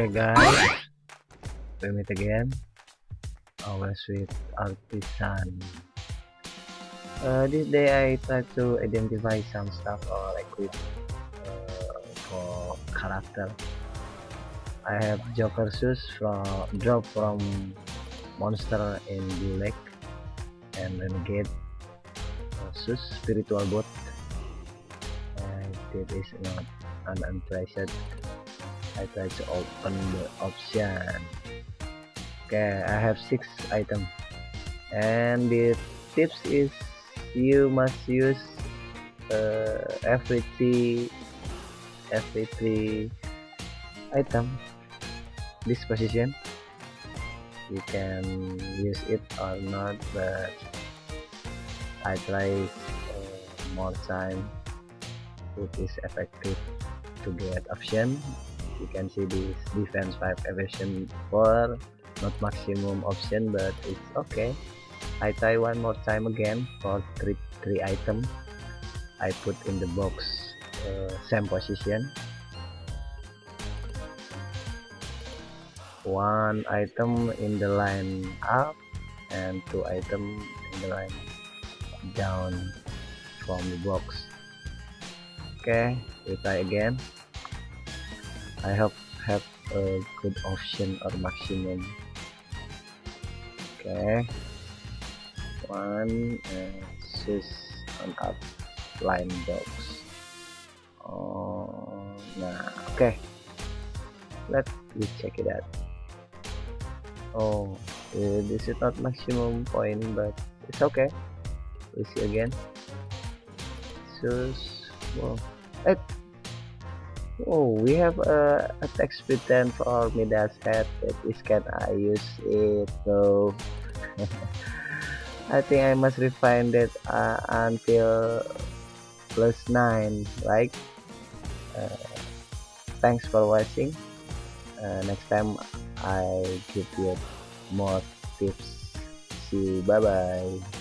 Okay guys, we meet again. Our sweet artisan. Uh, this day I try to identify some stuff or equip uh, for character. I have Joker shoes from drop from monster in the lake and renegade uh, shoes spiritual bot. And it is not an unprecious I try to open the option. Okay I have six items and the tips is you must use uh, every three every three item. This position you can use it or not but I try uh, more time it is effective to get option you can see this defense 5 evasion 4 not maximum option but it's okay. I try one more time again for three, three item. I put in the box uh, same position. One item in the line up and two item in the line down from the box. Okay we try again I hope have a good option or maximum. Okay. One and six on up. Line box. Oh nah. Okay. Let me check it out. Oh uh, this is not maximum point but it's okay. We see again. So well it Oh, we have a attack speed 10 for Midas head. That is can I use it though? I think I must refine that uh, until plus 9, right? Uh, thanks for watching. Uh, next time I give you more tips. See you. Bye bye.